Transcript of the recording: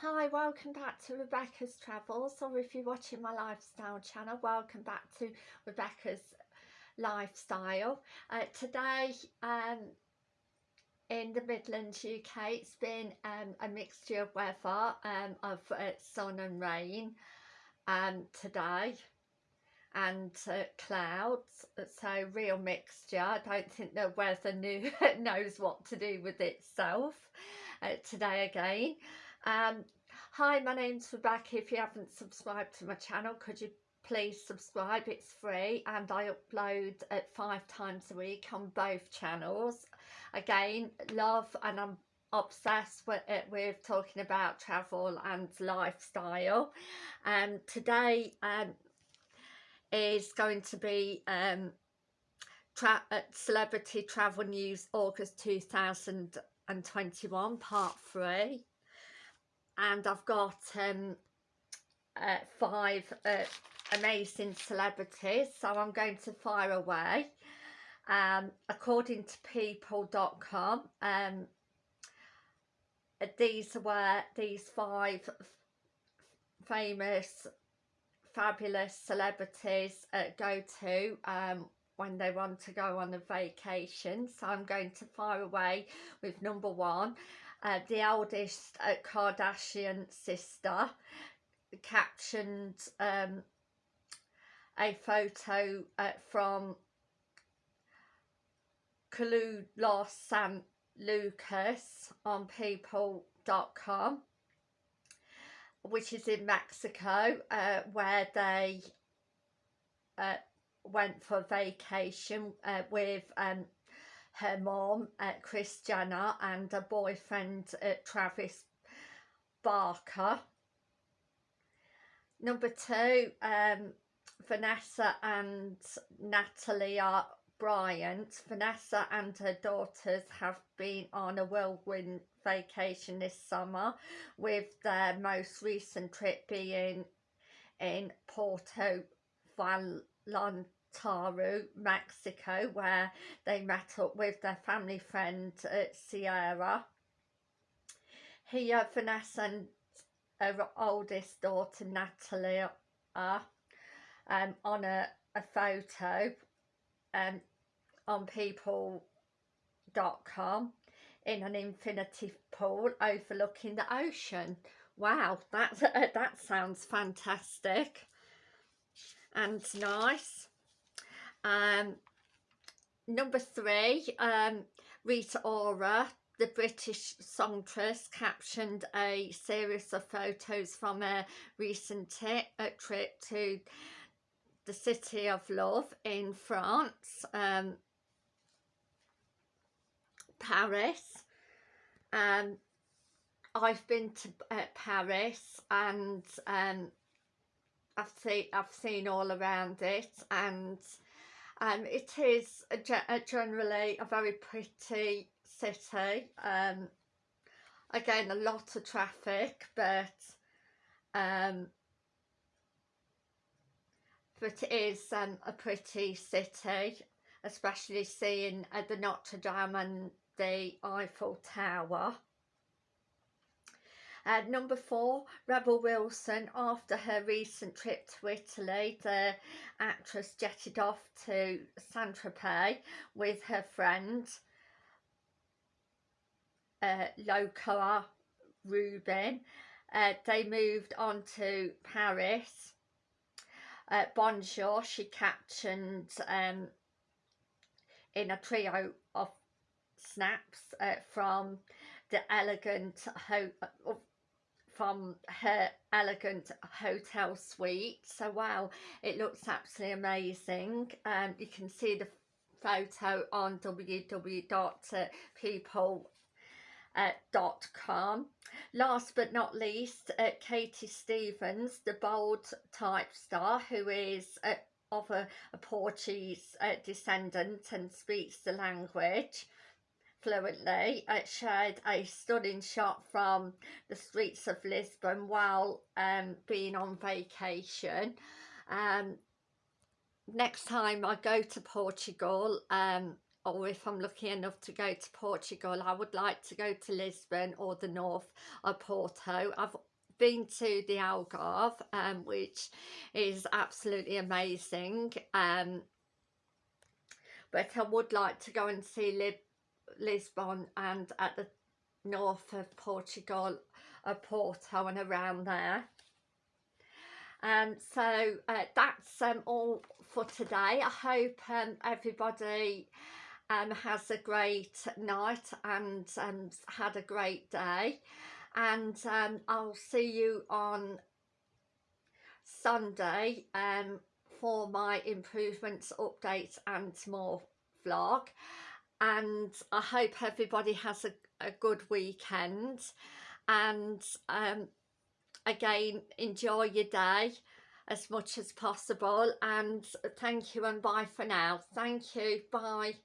Hi, welcome back to Rebecca's Travels, or if you're watching my lifestyle channel, welcome back to Rebecca's Lifestyle. Uh, today, um, in the Midlands UK, it's been um, a mixture of weather um, of uh, sun and rain um, today and uh, clouds. So real mixture. I don't think the weather knew, knows what to do with itself uh, today again um, hi, my name's Rebecca. If you haven't subscribed to my channel, could you please subscribe? It's free and I upload at five times a week on both channels. Again, love and I'm obsessed with, uh, with talking about travel and lifestyle. And um, today um, is going to be um, tra uh, Celebrity Travel News August 2021 part 3 and I've got um, uh, five uh, amazing celebrities so I'm going to fire away. Um, according to people.com um, these were these five famous fabulous celebrities uh, go to um, when they want to go on a vacation. So I'm going to fire away with number one uh, the eldest uh, Kardashian sister captioned um, a photo uh, from Colu Los San Lucas on people.com which is in Mexico uh, where they uh, went for vacation uh, with um, her mom, uh, Kris Jenner, and her boyfriend, uh, Travis Barker. Number two, um, Vanessa and Natalia Bryant. Vanessa and her daughters have been on a whirlwind vacation this summer with their most recent trip being in Porto Vallarta Taru, Mexico, where they met up with their family friend uh, Sierra. Here, Vanessa and her oldest daughter Natalia are um, on a, a photo um, on people.com in an infinity pool overlooking the ocean. Wow, that, that sounds fantastic and nice. Um, number three, um, Rita Ora, the British songstress, captioned a series of photos from a recent a trip to the City of Love in France, um, Paris. Um, I've been to uh, Paris and um, I've seen I've seen all around it and um, it is a, a generally a very pretty city. Um, again, a lot of traffic, but um, but it is um, a pretty city, especially seeing uh, the Notre Dame and the Eiffel Tower. Uh, number four, Rebel Wilson, after her recent trip to Italy, the actress jetted off to Saint-Tropez with her friend uh, Locoa Rubin. Uh, they moved on to Paris. Uh, Bonjour, she captioned um, in a trio of snaps uh, from the elegant ho from her elegant hotel suite. So wow it looks absolutely amazing. Um you can see the photo on www.people.com last but not least uh, Katie Stevens the bold type star who is uh, of a, a Portuguese uh, descendant and speaks the language fluently. It shared a stunning shot from the streets of Lisbon while um, being on vacation. Um, next time I go to Portugal um, or if I'm lucky enough to go to Portugal I would like to go to Lisbon or the north of Porto I've been to the Algarve um, which is absolutely amazing um, but I would like to go and see Lib Lisbon and at the north of Portugal, uh, Porto and around there. And um, so uh, that's um, all for today. I hope um, everybody um, has a great night and um, had a great day. And um, I'll see you on Sunday um, for my improvements, updates and more vlog and I hope everybody has a, a good weekend. And um, again enjoy your day as much as possible. And thank you and bye for now. Thank you. Bye